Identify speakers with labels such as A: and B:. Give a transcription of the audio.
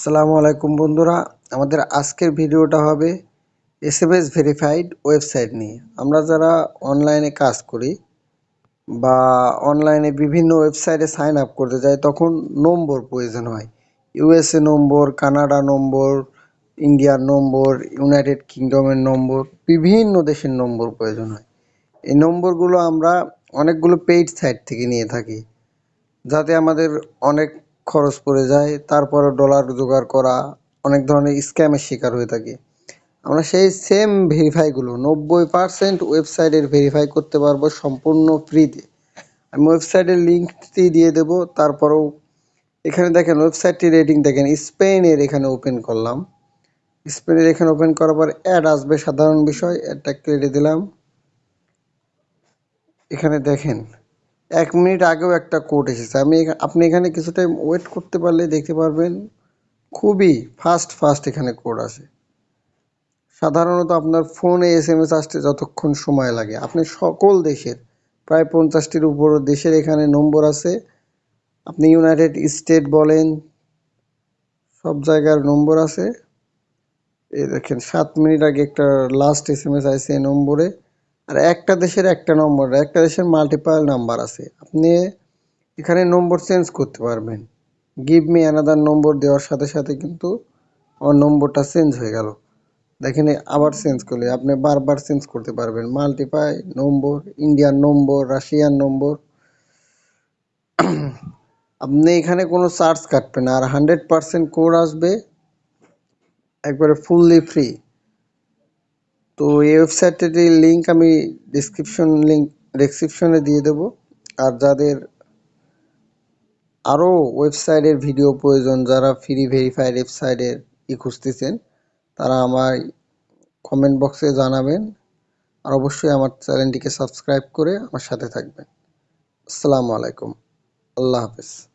A: আসসালামু আলাইকুম বন্ধুরা। আমাদের আজকের ভিডিওটা হবে S M S verified website নিয়ে। আমরা যারা অনলাইনে কাজ করি বা অনলাইনে বিভিন্ন ওয়েবসাইটে সাইন আপ করতে যাই, তখন নম্বর প্রয়োজন হয়। ইউএসএ নম্বর কানাডা নম্বর ইন্ডিয়ার নম্বর ইউনাইটেড কিংডমের নম্বর, বিভিন্ন দেশের নম্বর প্রয়োজন হয়। এই নম্বরগুলো আমরা অনেকগুলো পেইড সাইট থেকে নিয়ে থাকি। যাতে আমাদের অনেক খরচ পড়ে যায় তারপরে ডলার জোগাড় করা, অনেক ধরনের স্ক্যামের শিকার হয়ে থাকে। আমরা সেই সেম ভেরিফাইগুলো নব্বই পারসেন্ট ওয়েবসাইটের ভেরিফাই করতে পারব সম্পূর্ণ ফ্রিতে আমি ওয়েবসাইটের লিঙ্কটি দিয়ে দেবো, তারপরেও এখানে দেখেন ওয়েবসাইটটি রেটিং দেখেন স্পেনের এখানে ওপেন করলাম। স্পেনের এখানে ওপেন করার পর অ্যাড আসবে, সাধারণ বিষয় অ্যাডটা কেটে দিলাম। এখানে দেখেন এক মিনিট আগেও একটা কোড এসেছে। আমি আপনি এখানে কিছু টাইম ওয়েট করতে পারলে দেখতে পারবেন, খুবই ফাস্ট ফাস্ট এখানে কোড আসে। সাধারণত আপনার ফোনে এস এম এস আসতে যতক্ষণ সময় লাগে। আপনি সকল দেশের, প্রায় পঞ্চাশটির উপর দেশের এখানে নম্বর আছে। আপনি ইউনাইটেড স্টেট বলেন, সব জায়গার নম্বর আছে। এই দেখেন, সাত মিনিট আগে একটা লাস্ট এস এম এস আসছে এই নম্বরে আর একটা দেশের একটা নম্বর একটা দেশের মাল্টিপাল নাম্বার আছে। আপনি এখানে নম্বর চেঞ্জ করতে পারবেন। গিভ মি অ্যানাদার নম্বর দেওয়ার সাথে সাথে কিন্তু আমার নম্বরটা চেঞ্জ হয়ে গেল। দেখেন আবার চেঞ্জ করলে, আপনি বারবার চেঞ্জ করতে পারবেন। মাল্টিপাই নম্বর ইন্ডিয়ান নম্বর রাশিয়ান নম্বর আপনি এখানে কোনো চার্জ কাটবেন আর হান্ড্রেড পারসেন্ট কোড আসবে, একবারে ফুললি ফ্রি তো এই ওয়েবসাইটটির লিঙ্ক আমি ডিসক্রিপশন লিঙ্ক ডিসক্রিপশনে দিয়ে দেব। আর যাদের আরও ওয়েবসাইটের ভিডিও প্রয়োজন, যারা ফ্রি ভেরিফাইড ওয়েবসাইটের ই খুঁজতেছেন, তারা আমার কমেন্ট বক্সে জানাবেন। আর অবশ্যই আমার চ্যানেলটিকে সাবস্ক্রাইব করে আমার সাথে থাকবেন। আসসালামু আলাইকুম। আল্লাহ হাফেজ।